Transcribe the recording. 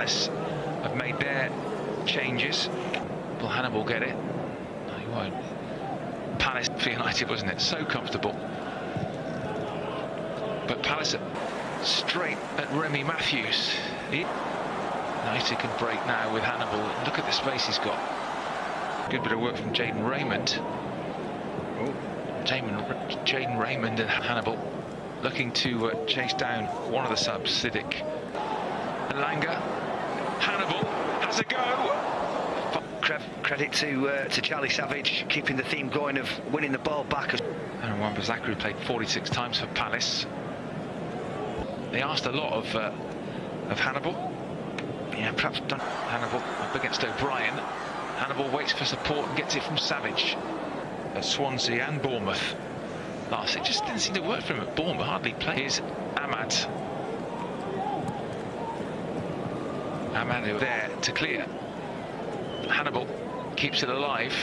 Palace have made their changes. Will Hannibal get it? No, he won't. Palace for United, wasn't it? So comfortable. But Palace straight at Remi Matthews. He United can break now with Hannibal. Look at the space he's got. Good bit of work from Jadan Raymond. Oh, Jadan Raymond and Hannibal looking to uh, chase down one of the subs, Siddiq. Langa. Hannibal has a go. Credit to uh, to Charlie Savage keeping the theme going of winning the ball back. And Wan-Bissaka played 46 times for Palace. They asked a lot of uh, of Hannibal. Yeah, perhaps done. Hannibal up against O'Brien. Hannibal waits for support and gets it from Savage at Swansea and Bournemouth. Last, it just didn't seem to work for him at Bournemouth. Hardly plays Amad. Amad there to clear. Hannibal keeps it alive.